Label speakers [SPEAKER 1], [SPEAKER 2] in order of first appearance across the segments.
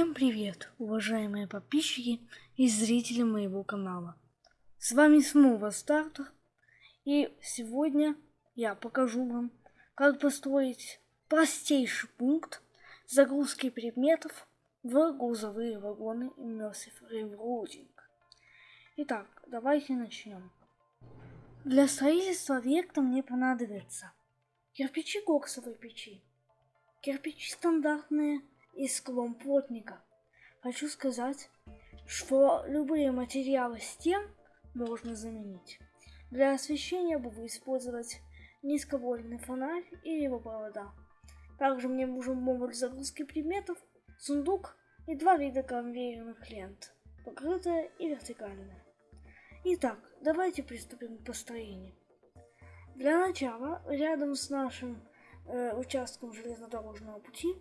[SPEAKER 1] Всем привет, уважаемые подписчики и зрители моего канала. С вами снова Стартер, и сегодня я покажу вам, как построить простейший пункт загрузки предметов в грузовые вагоны Immersive Railroading. Итак, давайте начнем. Для строительства объекта мне понадобится кирпичи коксовой печи, кирпичи стандартные из склом плотника. Хочу сказать, что любые материалы стен можно заменить. Для освещения буду использовать низковольтный фонарь и его провода. Также мне нужен модуль загрузки предметов, сундук и два вида конвейерных лент, покрытая и вертикальная. Итак, давайте приступим к построению. Для начала, рядом с нашим э, участком железнодорожного пути,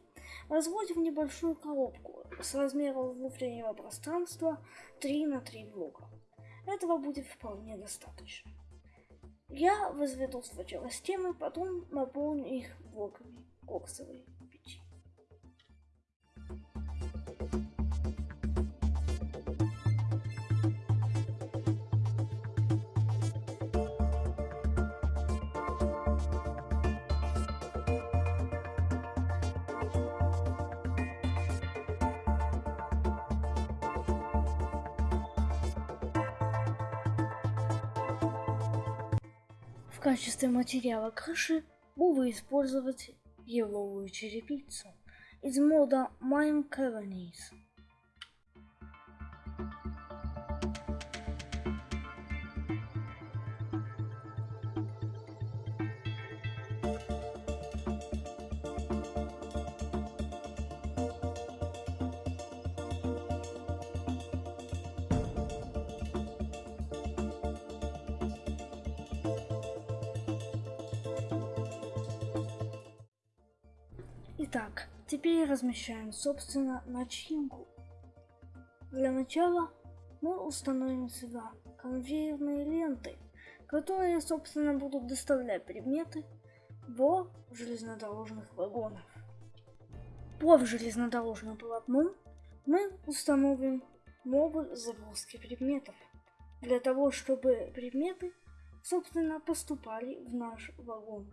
[SPEAKER 1] возводим небольшую коробку с размером внутреннего пространства 3 на 3 блока. Этого будет вполне достаточно. Я возведу сначала стены, потом наполню их блоками коксовой В качестве материала крыши буду использовать еловую черепицу из мода Mine Colonies. Итак, теперь размещаем, собственно, начинку. Для начала мы установим сюда конвейерные ленты, которые, собственно, будут доставлять предметы в железнодорожных вагонах. Под железнодорожным полотном мы установим модуль загрузки предметов, для того, чтобы предметы, собственно, поступали в наш вагон.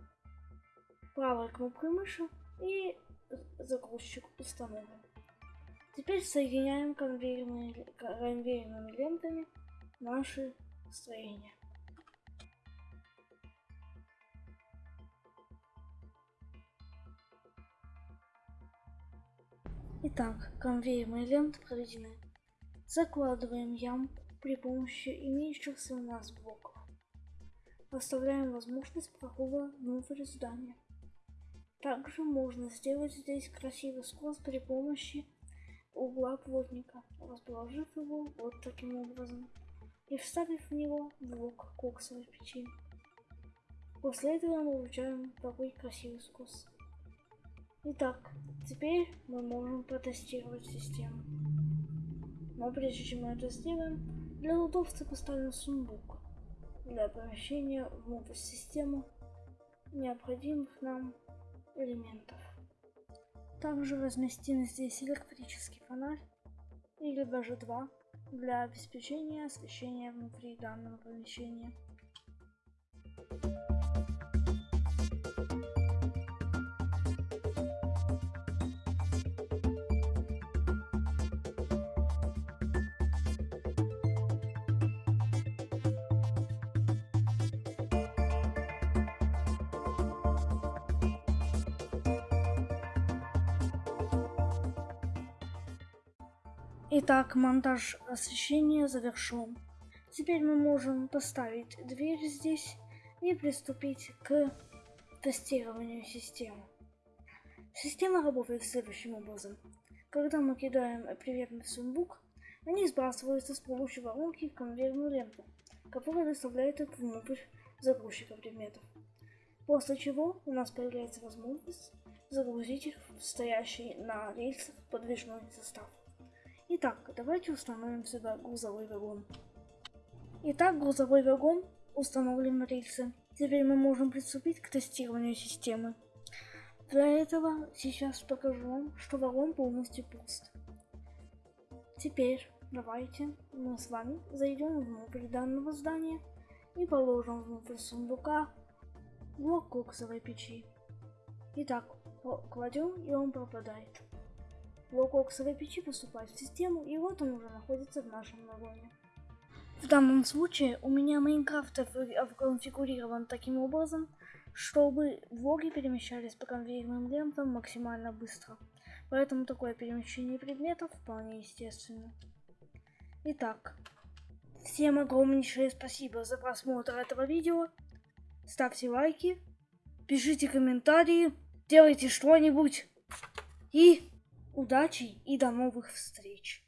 [SPEAKER 1] Правой кнопкой мыши и загрузчик установлен. Теперь соединяем конвейерными, конвейерными лентами наши строения. Итак, конвейерные ленты проведены. Закладываем ям при помощи имеющихся у нас блоков. Оставляем возможность прохода внутрь здания. Также можно сделать здесь красивый скос при помощи угла плотника, расположив его вот таким образом и вставив в него блок коксовой печи. После этого мы получаем такой красивый скос. Итак, теперь мы можем протестировать систему. Но прежде чем мы это сделаем, для удобства поставим сундук для помещения внутрь системы необходимых нам элементов. Также разместим здесь электрический фонарь или даже два для обеспечения освещения внутри данного помещения. Итак, монтаж освещения завершен. Теперь мы можем поставить дверь здесь и приступить к тестированию системы. Система работает следующим образом. Когда мы кидаем приветный сундук, они сбрасываются с помощью воронки в конвейерную ленту, которая доставляет их внутрь загрузчика предметов. После чего у нас появляется возможность загрузить их в стоящий на рельсах подвижной состав. Итак, давайте установим сюда грузовой вагон. Итак, грузовой вагон установлен на рельсы. Теперь мы можем приступить к тестированию системы. Для этого сейчас покажу вам, что вагон полностью пуст. Теперь давайте мы с вами зайдем внутрь данного здания и положим внутрь сундука блок коксовой печи. Итак, кладем и он пропадает. Блок коксовой печи поступает в систему и вот он уже находится в нашем нагоне. В данном случае у меня Майнкрафт конфигурирован таким образом, чтобы влоги перемещались по конвейерным лентам максимально быстро. Поэтому такое перемещение предметов вполне естественно. Итак, всем огромнейшее спасибо за просмотр этого видео. Ставьте лайки, пишите комментарии, делайте что-нибудь. И удачи и до новых встреч.